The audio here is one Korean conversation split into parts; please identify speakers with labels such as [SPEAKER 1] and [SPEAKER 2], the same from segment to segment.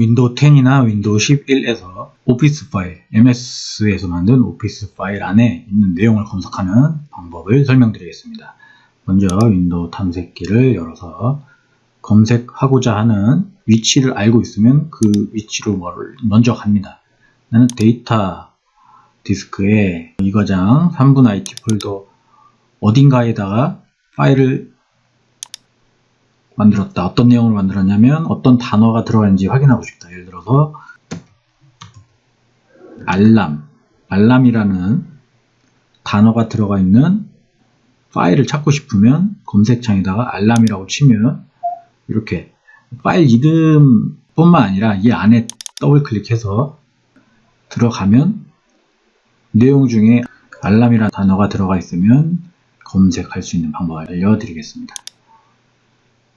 [SPEAKER 1] 윈도우 10이나 윈도우 11에서 오피스 파일, MS에서 만든 오피스 파일 안에 있는 내용을 검색하는 방법을 설명드리겠습니다. 먼저 윈도우 탐색기를 열어서 검색하고자 하는 위치를 알고 있으면 그 위치로 먼저 갑니다. 나는 데이터 디스크에 이거장 3분 IT 폴더 어딘가에다가 파일을 만들었다. 어떤 내용을 만들었냐면 어떤 단어가 들어가는지 확인하고 싶다. 예를 들어서 알람, 알람이라는 단어가 들어가 있는 파일을 찾고 싶으면 검색창에다가 알람이라고 치면 이렇게 파일 이름뿐만 아니라 이 안에 더블 클릭해서 들어가면 내용 중에 알람이라는 단어가 들어가 있으면 검색할 수 있는 방법을 알려드리겠습니다.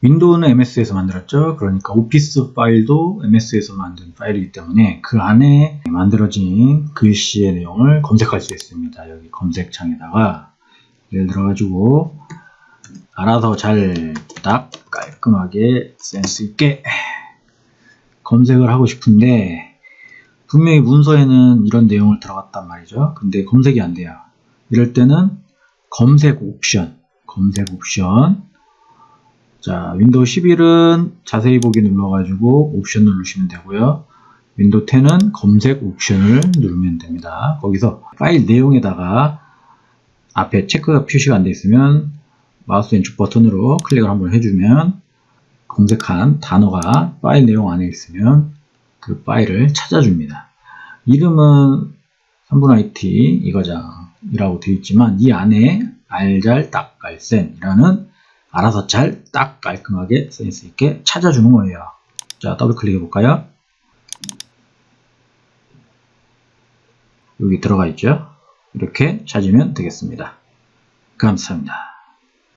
[SPEAKER 1] 윈도우는 MS에서 만들었죠. 그러니까 오피스 파일도 MS에서 만든 파일이기 때문에 그 안에 만들어진 글씨의 내용을 검색할 수 있습니다. 여기 검색창에다가 예를 들어 가지고 알아서 잘 딱 깔끔하게 센스 있게 검색을 하고 싶은데 분명히 문서에는 이런 내용을 들어갔단 말이죠. 근데 검색이 안 돼요. 이럴 때는 검색 옵션, 검색 옵션 자, 윈도우 11은 자세히 보기 눌러가지고 옵션 누르시면 되고요. 윈도우 10은 검색 옵션을 누르면 됩니다. 거기서 파일 내용에다가 앞에 체크가 표시가 안 되어 있으면 마우스 왼쪽 버튼으로 클릭을 한번 해주면 검색한 단어가 파일 내용 안에 있으면 그 파일을 찾아줍니다. 이름은 3분 IT 이거장이라고 되어 있지만 이 안에 알잘 딱갈센이라는 알아서 잘 딱 깔끔하게 센스 있게 찾아주는 거예요. 자, 더블 클릭해 볼까요? 여기 들어가 있죠? 이렇게 찾으면 되겠습니다. 감사합니다.